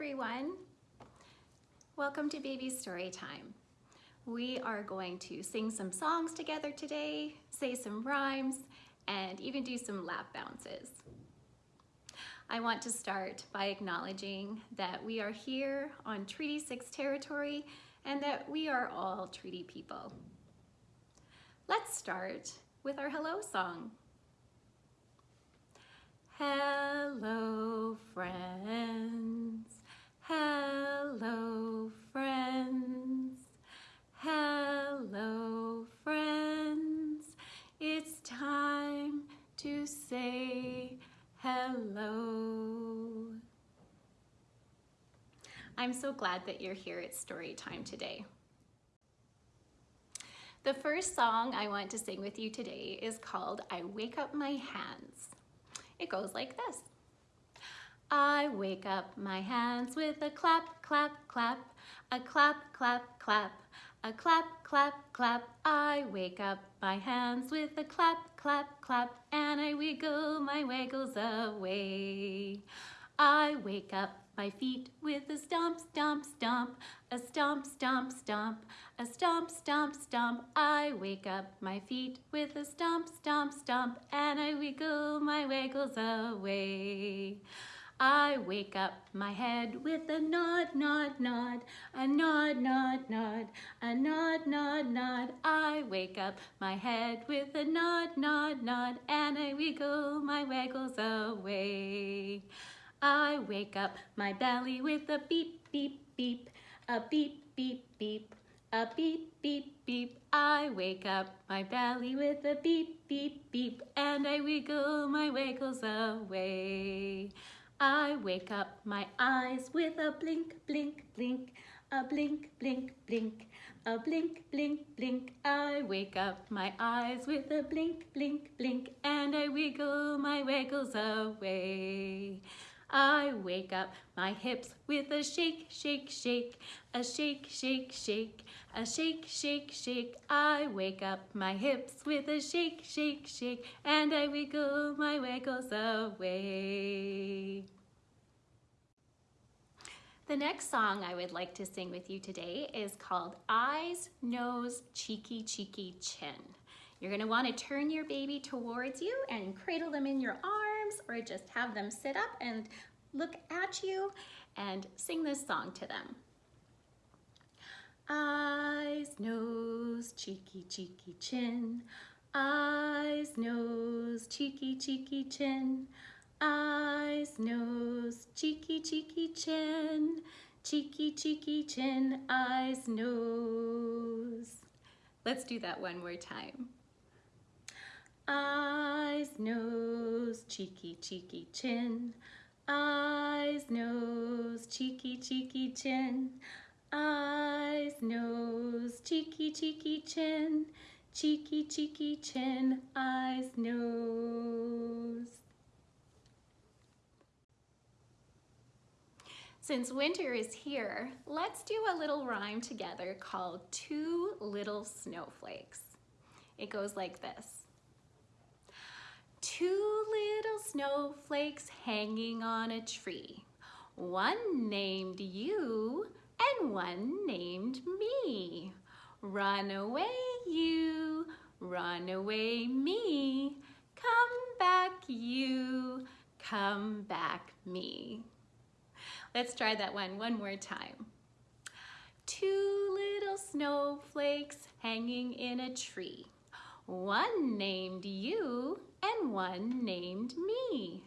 everyone. Welcome to Baby Story Time. We are going to sing some songs together today, say some rhymes, and even do some lap bounces. I want to start by acknowledging that we are here on Treaty 6 territory and that we are all treaty people. Let's start with our hello song. Hello, friends. Hello, friends. Hello, friends. It's time to say hello. I'm so glad that you're here at story time today. The first song I want to sing with you today is called I Wake Up My Hands. It goes like this. I wake up my hands with a clap, clap, clap, a clap, clap, clap, a clap, clap, clap. I wake up my hands with a clap, clap, clap, and I wiggle my waggles away. I wake up my feet with a stomp, stomp, stomp, a stomp, stomp, stomp, a stomp, stomp, stomp. I wake up my feet with a stomp, stomp, stomp, and I wiggle my waggles away. I wake up my head with a nod, nod, nod, a nod, nod, nod, a nod, nod, nod. I wake up my head with a nod, nod, nod, and I wiggle my waggles away. I wake up my belly with a beep, beep, beep, a beep, beep, beep, a beep, beep, beep. I wake up my belly with a beep, beep, beep, and I wiggle my waggles away. I wake up my eyes with a blink, blink, blink, a blink, blink, blink, a blink, blink, blink. I wake up my eyes with a blink, blink, blink, and I wiggle my waggles away. I wake up my hips with a shake, shake, shake, a shake, shake, shake, a shake, shake, shake. I wake up my hips with a shake, shake, shake, and I wiggle my waggles away. The next song I would like to sing with you today is called Eyes, Nose, Cheeky, Cheeky, Chin. You're gonna wanna turn your baby towards you and cradle them in your arms arms or just have them sit up and look at you and sing this song to them. Eyes, nose, cheeky, cheeky, chin. Eyes, nose, cheeky, cheeky, chin. Eyes, nose, cheeky, cheeky, chin. Cheeky, cheeky, chin, eyes, nose. Let's do that one more time eyes, nose, cheeky, cheeky, chin, eyes, nose, cheeky, cheeky, chin, eyes, nose, cheeky, cheeky, chin, cheeky, cheeky, chin, eyes, nose. Since winter is here, let's do a little rhyme together called Two Little Snowflakes. It goes like this. Two little snowflakes hanging on a tree. One named you and one named me. Run away you, run away me. Come back you, come back me. Let's try that one one more time. Two little snowflakes hanging in a tree. One named you and one named me.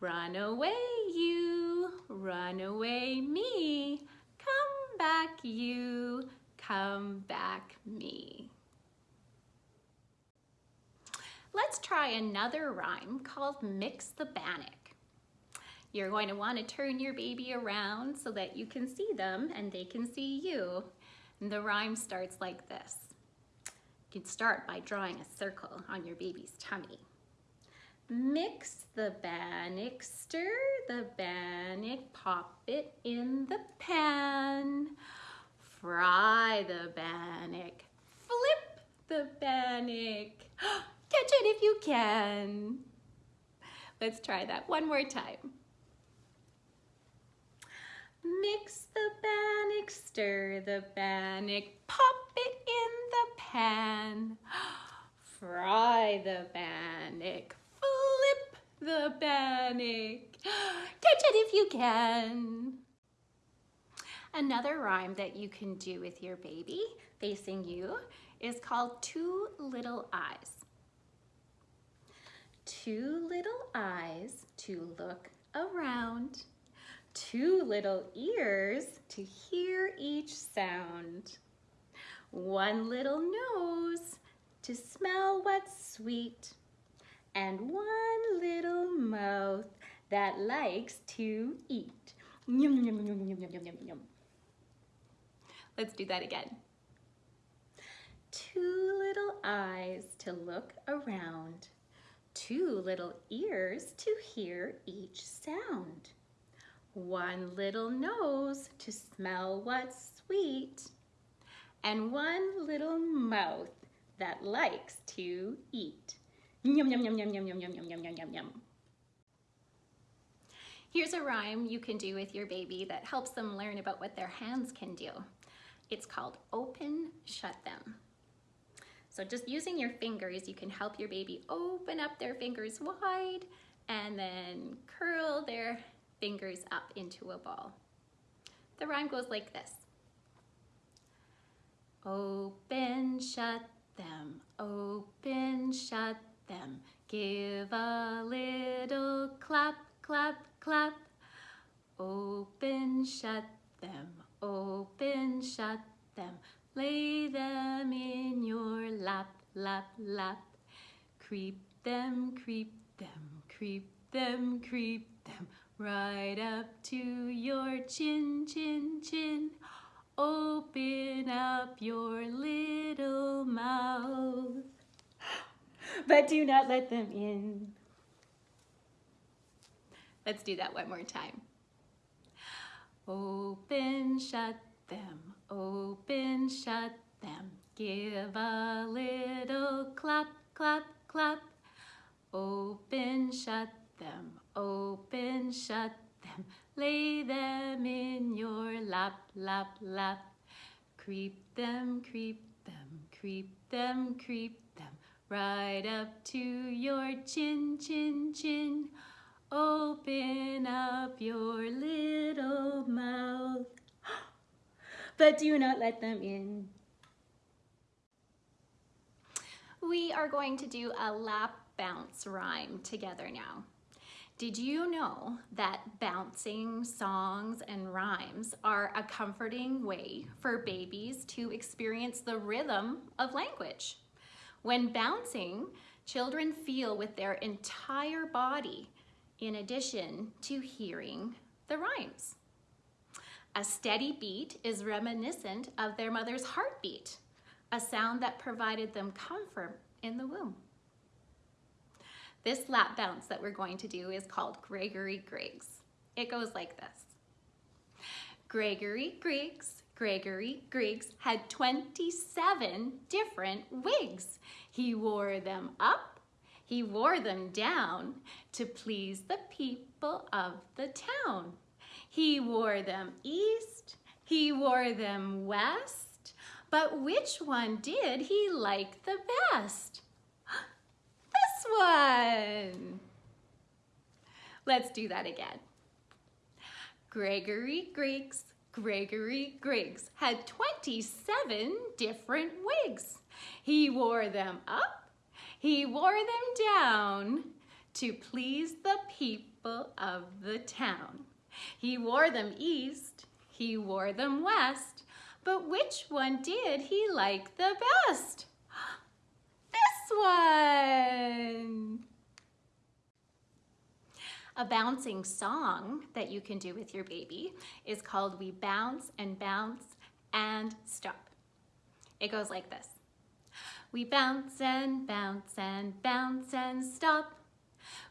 Run away you, run away me. Come back you, come back me. Let's try another rhyme called Mix the Bannock. You're going to want to turn your baby around so that you can see them and they can see you. And the rhyme starts like this. You can start by drawing a circle on your baby's tummy. Mix the bannock, stir the bannock, pop it in the pan. Fry the bannock, flip the bannock. Catch it if you can. Let's try that one more time. Mix the bannock, stir the bannock, pop it in the pan. Fry the bannock, flip the bannock. Catch it if you can. Another rhyme that you can do with your baby facing you is called Two Little Eyes. Two little eyes to look around, two little ears to hear each sound, one little nose to smell what's sweet, and one little mouth that likes to eat. Yum, yum, yum, yum, yum, yum, yum. Let's do that again. Two little eyes to look around, two little ears to hear each sound, one little nose to smell what's sweet, and one little mouth that likes to eat. Yum, yum, yum, yum, yum, yum, yum, yum, yum, yum, yum, yum. Here's a rhyme you can do with your baby that helps them learn about what their hands can do. It's called open, shut them. So just using your fingers, you can help your baby open up their fingers wide and then curl their fingers up into a ball. The rhyme goes like this. Open, shut them, open, shut them. Give a little clap, clap, clap. Open, shut them, open, shut them. Lay them in your lap, lap, lap. Creep them, creep them, creep them, creep them. Right up to your chin, chin, chin. Open up your little mouth. But do not let them in. Let's do that one more time. Open, shut them, open, shut them. Give a little clap, clap, clap. Open, shut them, open, shut them. Lay them in your lap, lap, lap. Creep them, creep them, creep them, creep them. Right up to your chin, chin, chin. Open up your little mouth, but do not let them in. We are going to do a lap bounce rhyme together now. Did you know that bouncing songs and rhymes are a comforting way for babies to experience the rhythm of language? When bouncing, children feel with their entire body in addition to hearing the rhymes. A steady beat is reminiscent of their mother's heartbeat, a sound that provided them comfort in the womb. This lap bounce that we're going to do is called Gregory Griggs. It goes like this. Gregory Griggs, Gregory Griggs had 27 different wigs. He wore them up he wore them down to please the people of the town. He wore them east, he wore them west, but which one did he like the best? This one! Let's do that again. Gregory Griggs, Gregory Griggs had 27 different wigs. He wore them up he wore them down to please the people of the town. He wore them east, he wore them west, but which one did he like the best? This one! A bouncing song that you can do with your baby is called We Bounce and Bounce and Stop. It goes like this. We bounce and bounce and bounce and stop.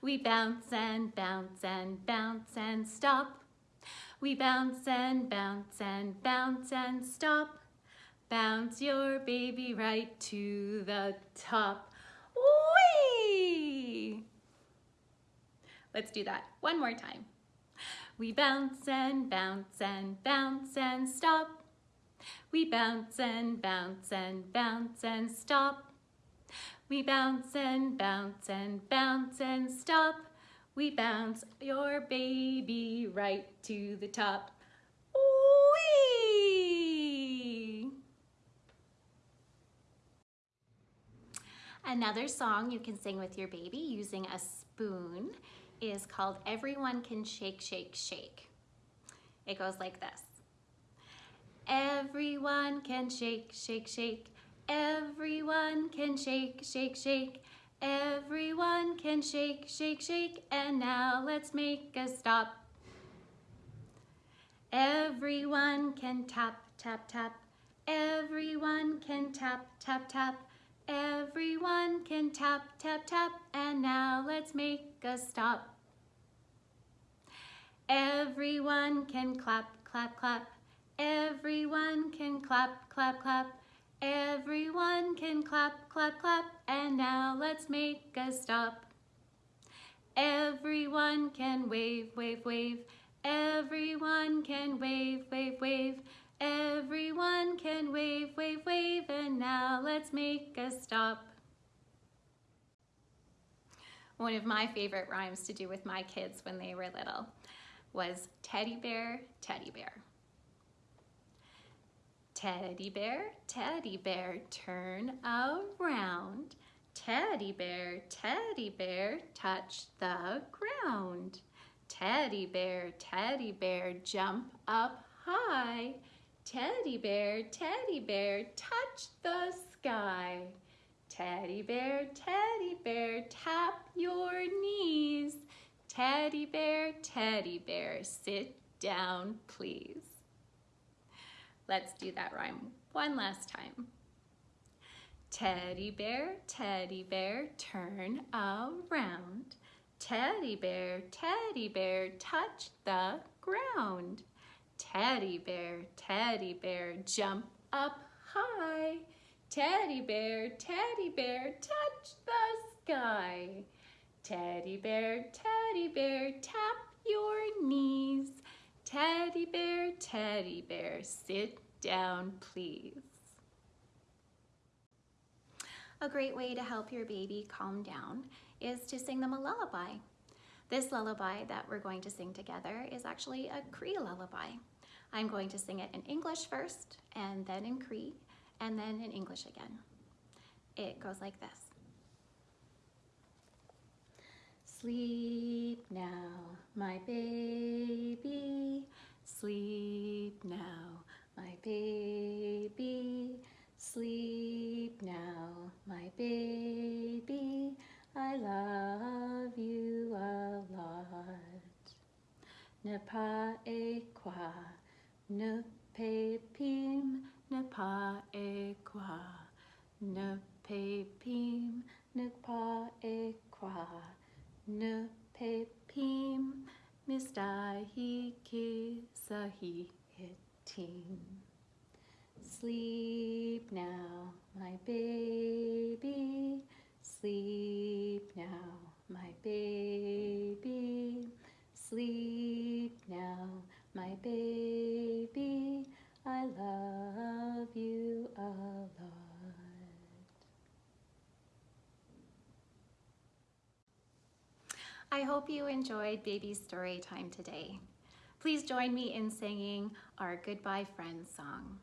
We bounce and bounce and bounce and stop. We bounce and bounce and bounce and stop. Bounce your baby right to the top. Whee! Let's do that one more time. We bounce and bounce and bounce and stop. We bounce and bounce and bounce and stop. We bounce and bounce and bounce and stop. We bounce your baby right to the top. Whee! Another song you can sing with your baby using a spoon is called Everyone Can Shake, Shake, Shake. It goes like this. Everyone can shake, shake, shake. Everyone can shake, shake, shake. Everyone can shake, shake, shake. And now let's make a stop. Everyone can tap, tap, tap. Everyone can tap, tap, tap. Everyone can tap, tap, tap. And now let's make a stop. Everyone can clap, clap, clap. Everyone can clap, clap, clap. Everyone can clap, clap, clap. And now let's make a stop. Everyone can wave, wave, wave. Everyone can wave, wave, wave. Everyone can wave, wave, wave. And now let's make a stop. One of my favorite rhymes to do with my kids when they were little was teddy bear, teddy bear. Teddy bear, teddy bear, turn around. Teddy bear, teddy bear, touch the ground. Teddy bear, teddy bear, jump up high. Teddy bear, teddy bear, touch the sky. Teddy bear, teddy bear, tap your knees. Teddy bear, teddy bear, sit down, please. Let's do that rhyme one last time. Teddy bear, teddy bear, turn around. Teddy bear, teddy bear, touch the ground. Teddy bear, teddy bear, jump up high. Teddy bear, teddy bear, touch the sky. Teddy bear, teddy bear, tap your knees. Teddy bear, teddy bear, sit down, please. A great way to help your baby calm down is to sing them a lullaby. This lullaby that we're going to sing together is actually a Cree lullaby. I'm going to sing it in English first, and then in Cree, and then in English again. It goes like this. Sleep now, my baby. Sleep now, my baby. Sleep now, my baby. I love you a lot. Ne pa e qua, ne pe pim, ne pa e qua, ne pe pim, ne pa e qua ne pe pim mistahi ki sahi hitim. Sleep now, my baby. Sleep now, my baby. Sleep now, my baby. I love you a lot. I hope you enjoyed Baby Story Time today. Please join me in singing our Goodbye Friends song.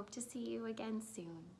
Hope to see you again soon.